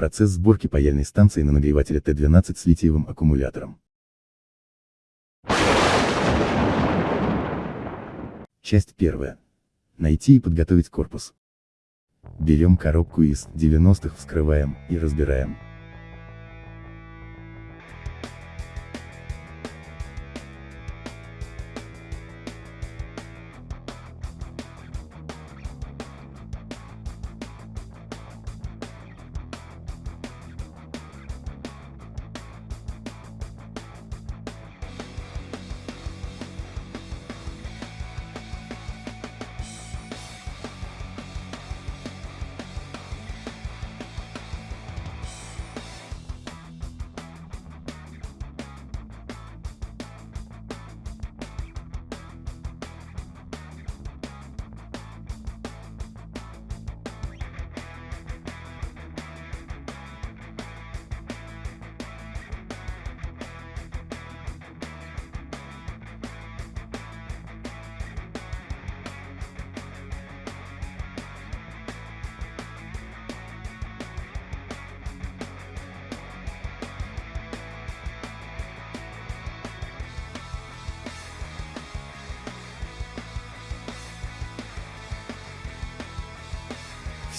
Процесс сборки паяльной станции на нагревателе Т-12 с литиевым аккумулятором. Часть первая. Найти и подготовить корпус. Берем коробку из 90-х, вскрываем и разбираем.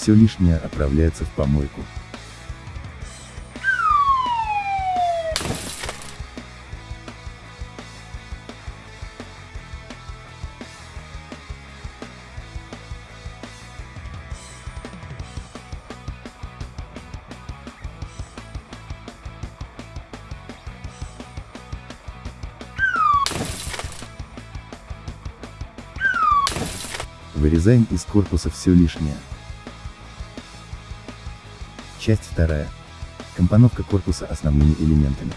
Все лишнее отправляется в помойку. Вырезаем из корпуса все лишнее. Часть вторая. Компоновка корпуса основными элементами.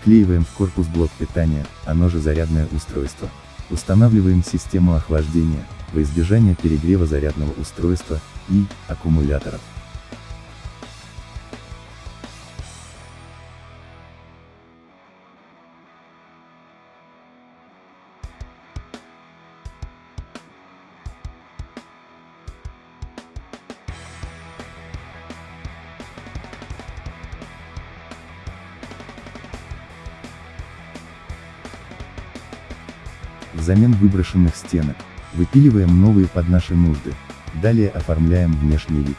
Вклеиваем в корпус блок питания, оно же зарядное устройство. Устанавливаем систему охлаждения, во избежание перегрева зарядного устройства, и, аккумуляторов. Взамен выброшенных стенок, выпиливаем новые под наши нужды, далее оформляем внешний вид.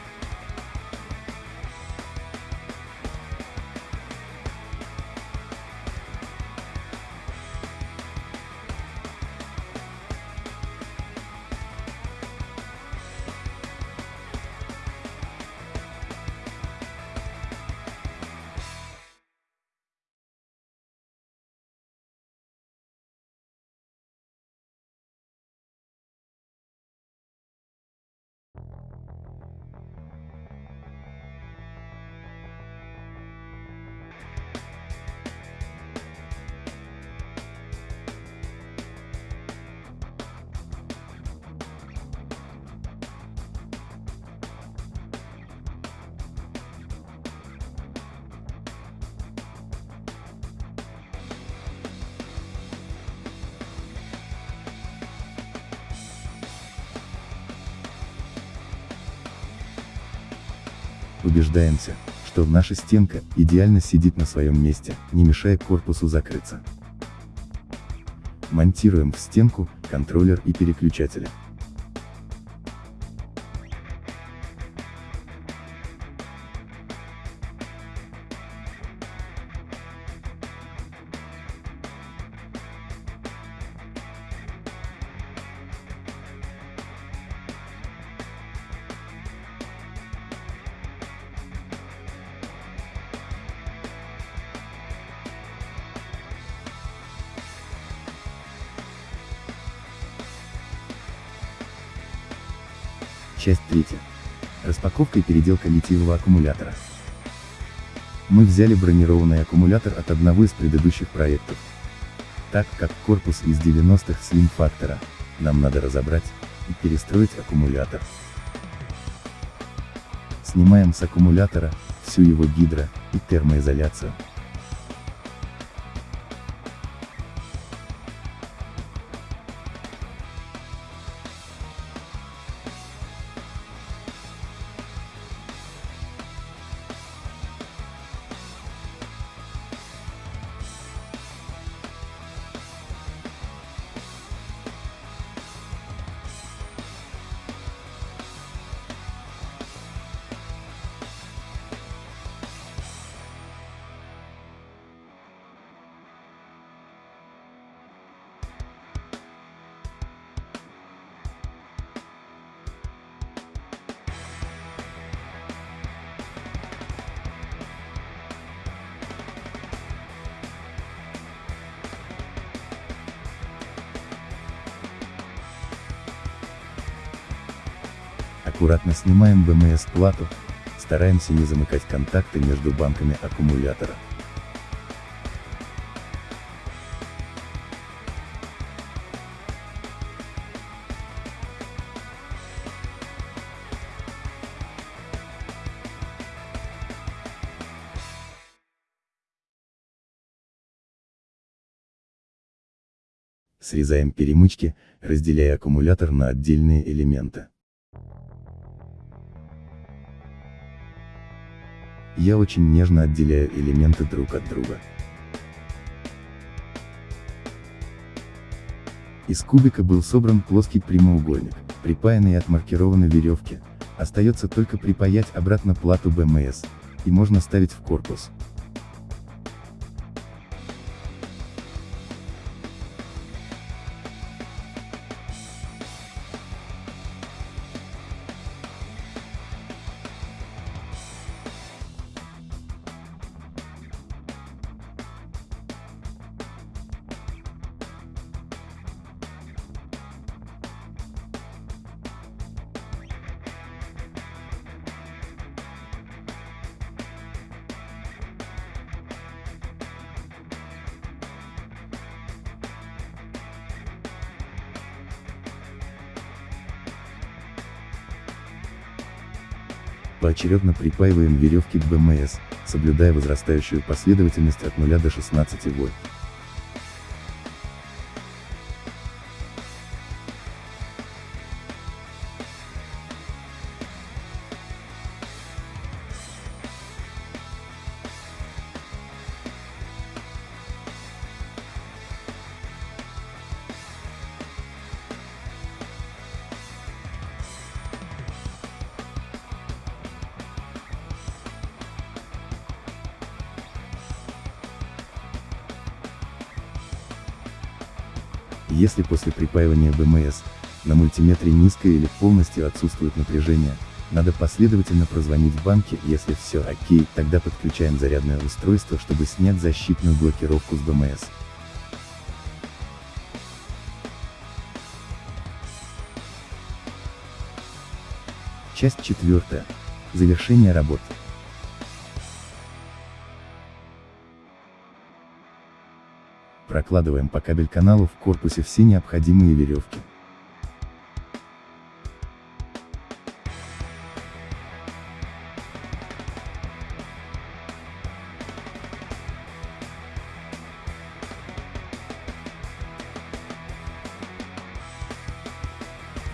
Убеждаемся, что наша стенка идеально сидит на своем месте, не мешая корпусу закрыться. Монтируем в стенку контроллер и переключатели. Часть третья. Распаковка и переделка литиевого аккумулятора. Мы взяли бронированный аккумулятор от одного из предыдущих проектов. Так как корпус из 90-х Slim Factor, нам надо разобрать и перестроить аккумулятор. Снимаем с аккумулятора всю его гидро и термоизоляцию. Аккуратно снимаем БМС-плату, стараемся не замыкать контакты между банками аккумулятора. Срезаем перемычки, разделяя аккумулятор на отдельные элементы. Я очень нежно отделяю элементы друг от друга. Из кубика был собран плоский прямоугольник, припаянный и отмаркированы веревки, остается только припаять обратно плату БМС, и можно ставить в корпус. Поочередно припаиваем веревки к БМС, соблюдая возрастающую последовательность от 0 до 16 вольт. Если после припаивания БМС, на мультиметре низкое или полностью отсутствует напряжение, надо последовательно прозвонить банке, если все окей, тогда подключаем зарядное устройство, чтобы снять защитную блокировку с БМС. Часть четвертая. Завершение работ. Прокладываем по кабель каналу в корпусе все необходимые веревки.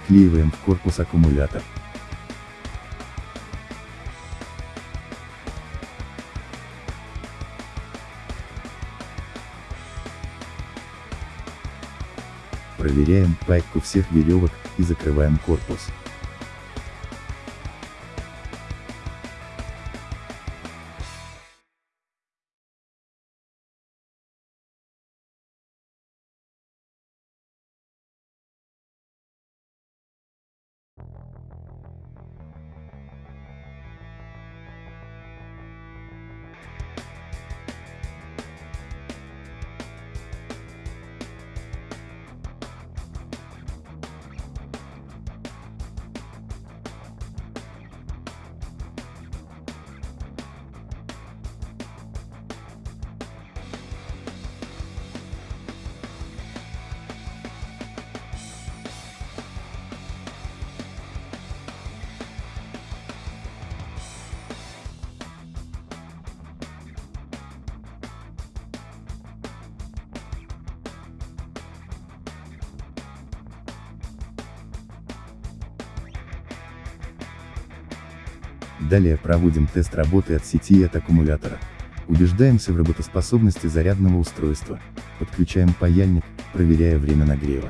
Вклеиваем в корпус аккумулятор. Проверяем пайку всех веревок, и закрываем корпус. Далее проводим тест работы от сети и от аккумулятора. Убеждаемся в работоспособности зарядного устройства. Подключаем паяльник, проверяя время нагрева.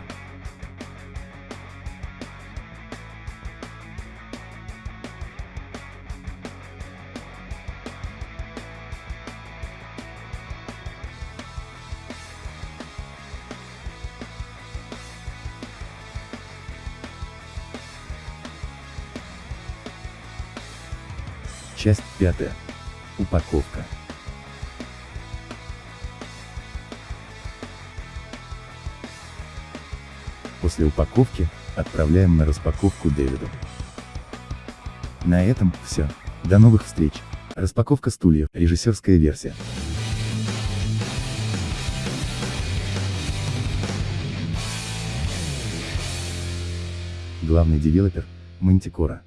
Часть пятая. Упаковка. После упаковки, отправляем на распаковку Дэвиду. На этом все. До новых встреч. Распаковка стульев, режиссерская версия. Главный девелопер – Мантикора.